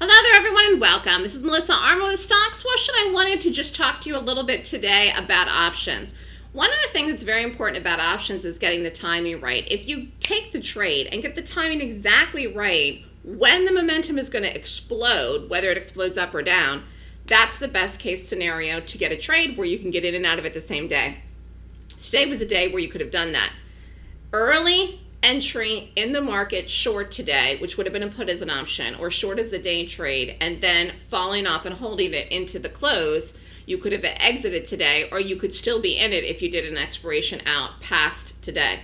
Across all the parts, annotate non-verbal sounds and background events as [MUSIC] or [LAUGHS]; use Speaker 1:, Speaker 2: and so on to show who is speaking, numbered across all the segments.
Speaker 1: Hello there, everyone, and welcome. This is Melissa Armo with Stock Swoosh, and I wanted to just talk to you a little bit today about options. One of the things that's very important about options is getting the timing right. If you take the trade and get the timing exactly right when the momentum is going to explode, whether it explodes up or down, that's the best case scenario to get a trade where you can get in and out of it the same day. Today was a day where you could have done that. Early entry in the market short today, which would have been a put as an option, or short as a day trade, and then falling off and holding it into the close, you could have exited today, or you could still be in it if you did an expiration out past today.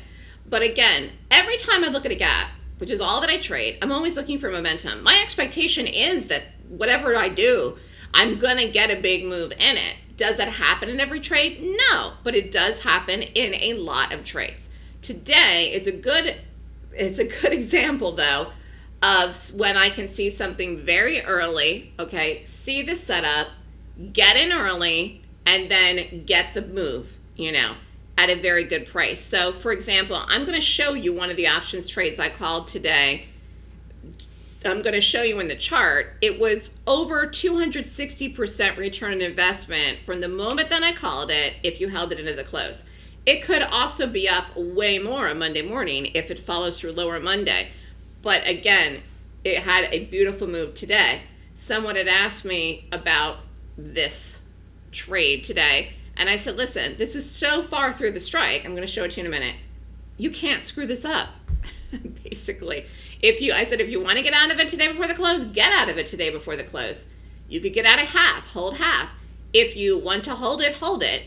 Speaker 1: But again, every time I look at a gap, which is all that I trade, I'm always looking for momentum. My expectation is that whatever I do, I'm going to get a big move in it. Does that happen in every trade? No, but it does happen in a lot of trades. Today is a good it's a good [LAUGHS] example though of when I can see something very early, okay, see the setup, get in early, and then get the move, you know, at a very good price. So for example, I'm going to show you one of the options trades I called today. I'm going to show you in the chart. It was over 260% return on investment from the moment that I called it if you held it into the close. It could also be up way more on Monday morning if it follows through lower Monday. But again, it had a beautiful move today. Someone had asked me about this trade today, and I said, listen, this is so far through the strike. I'm going to show it to you in a minute. You can't screw this up, [LAUGHS] basically. If you, I said, if you want to get out of it today before the close, get out of it today before the close. You could get out of half, hold half. If you want to hold it, hold it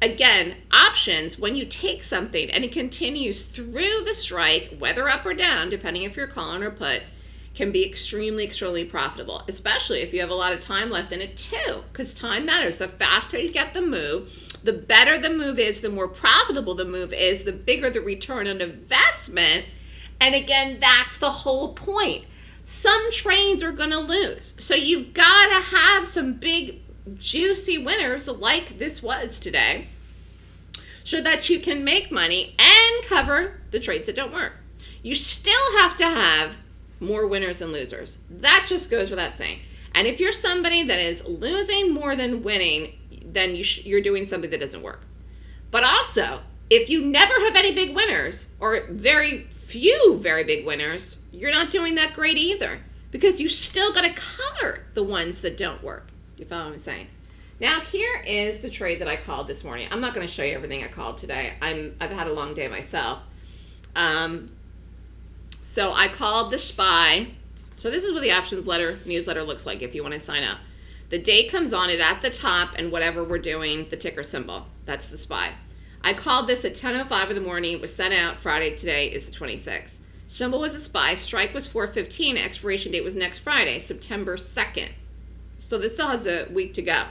Speaker 1: again, options, when you take something and it continues through the strike, whether up or down, depending if you're calling or put, can be extremely, extremely profitable, especially if you have a lot of time left in it too, because time matters. The faster you get the move, the better the move is, the more profitable the move is, the bigger the return on investment. And again, that's the whole point. Some trades are going to lose. So you've got to have some big juicy winners like this was today so that you can make money and cover the trades that don't work. You still have to have more winners than losers. That just goes without saying. And if you're somebody that is losing more than winning, then you are doing something that doesn't work. But also, if you never have any big winners or very few very big winners, you're not doing that great either because you still got to cover the ones that don't work. You follow what I'm saying? Now here is the trade that I called this morning. I'm not going to show you everything I called today. I'm I've had a long day myself. Um, so I called the SPY. So this is what the options letter newsletter looks like if you want to sign up. The date comes on it at the top and whatever we're doing, the ticker symbol. That's the SPY. I called this at 10.05 in the morning. It was sent out Friday. Today is the 26th. Symbol was a SPY. Strike was 4.15. Expiration date was next Friday, September 2nd. So this still has a week to go.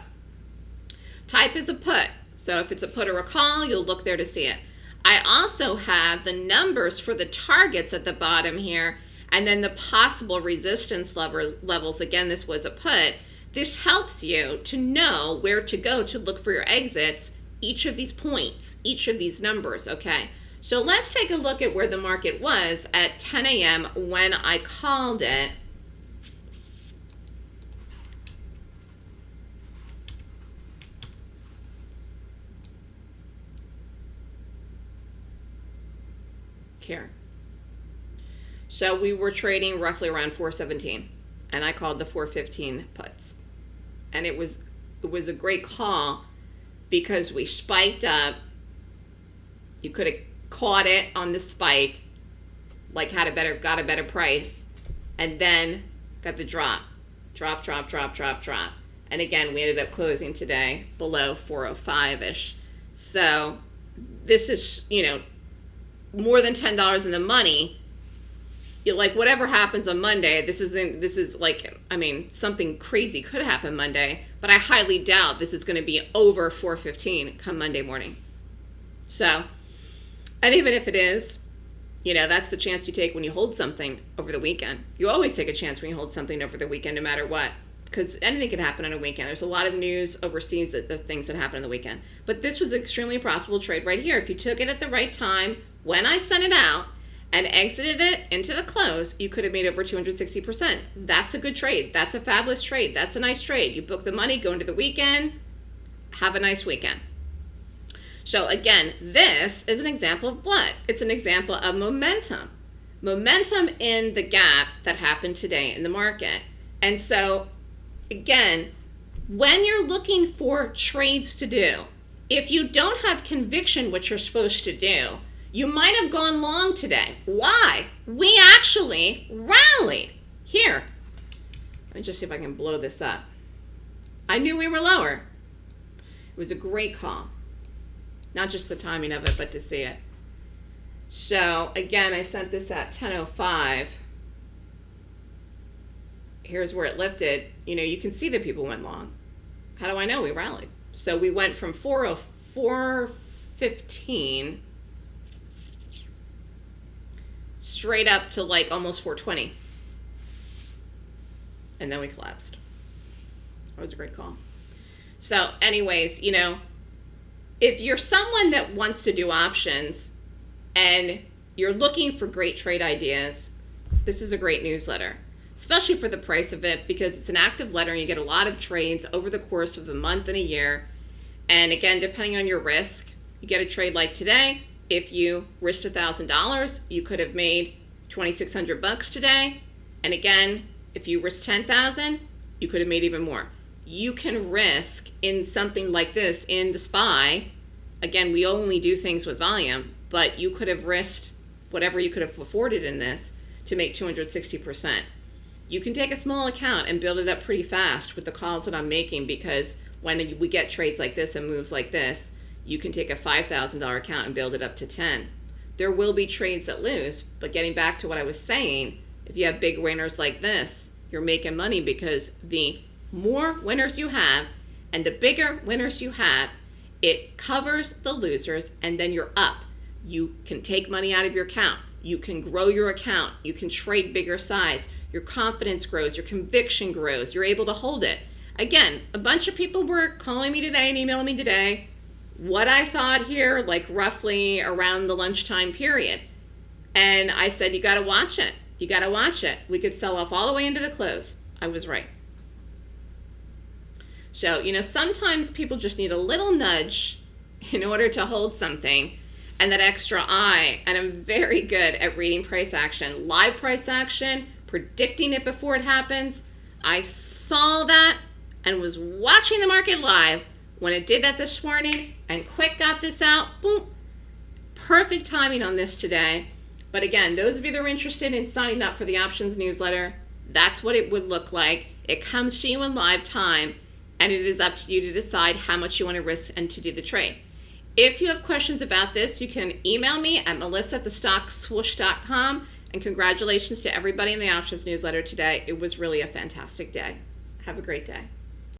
Speaker 1: Type is a put. So if it's a put or a call, you'll look there to see it. I also have the numbers for the targets at the bottom here and then the possible resistance levels. Again, this was a put. This helps you to know where to go to look for your exits, each of these points, each of these numbers, okay? So let's take a look at where the market was at 10 a.m. when I called it here. So we were trading roughly around 417 and I called the 415 puts. And it was it was a great call because we spiked up. You could have caught it on the spike, like had a better got a better price, and then got the drop. Drop, drop, drop, drop, drop. And again, we ended up closing today below 405-ish. So this is, you know, more than ten dollars in the money, you like whatever happens on Monday. This isn't. This is like. I mean, something crazy could happen Monday, but I highly doubt this is going to be over four fifteen come Monday morning. So, and even if it is, you know, that's the chance you take when you hold something over the weekend. You always take a chance when you hold something over the weekend, no matter what because anything can happen on a weekend. There's a lot of news overseas that the things that happen on the weekend. But this was an extremely profitable trade right here. If you took it at the right time, when I sent it out, and exited it into the close, you could have made over 260%. That's a good trade. That's a fabulous trade. That's a nice trade. You book the money, go into the weekend, have a nice weekend. So again, this is an example of what? It's an example of momentum. Momentum in the gap that happened today in the market. And so again, when you're looking for trades to do, if you don't have conviction what you're supposed to do, you might have gone long today. Why? We actually rallied. Here, let me just see if I can blow this up. I knew we were lower. It was a great call. Not just the timing of it, but to see it. So again, I sent this at 10.05. Here's where it lifted. You know, you can see that people went long. How do I know we rallied? So we went from 404.15 straight up to like almost 420. And then we collapsed. That was a great call. So, anyways, you know, if you're someone that wants to do options and you're looking for great trade ideas, this is a great newsletter, especially for the price of it because it's an active letter and you get a lot of trades over the course of a month and a year. And again, depending on your risk, you get a trade like today, if you risked $1,000, you could have made 2,600 bucks today. And again, if you risked 10,000, you could have made even more. You can risk in something like this in the SPY. Again, we only do things with volume, but you could have risked whatever you could have afforded in this to make 260%. You can take a small account and build it up pretty fast with the calls that I'm making because when we get trades like this and moves like this, you can take a $5,000 account and build it up to 10. There will be trades that lose, but getting back to what I was saying, if you have big winners like this, you're making money because the more winners you have and the bigger winners you have, it covers the losers and then you're up. You can take money out of your account. You can grow your account. You can trade bigger size. Your confidence grows. Your conviction grows. You're able to hold it. Again, a bunch of people were calling me today and emailing me today what I thought here, like roughly around the lunchtime period. And I said, you got to watch it. You got to watch it. We could sell off all the way into the close. I was right. So, you know, sometimes people just need a little nudge [LAUGHS] in order to hold something and that extra eye. And I'm very good at reading price action, live price action, predicting it before it happens. I saw that and was watching the market live when it did that this morning and quick got this out, boom, perfect timing on this today. But again, those of you that are interested in signing up for the options newsletter, that's what it would look like. It comes to you in live time, and it is up to you to decide how much you want to risk and to do the trade. If you have questions about this, you can email me at melissa at. And congratulations to everybody in the options newsletter today. It was really a fantastic day. Have a great day.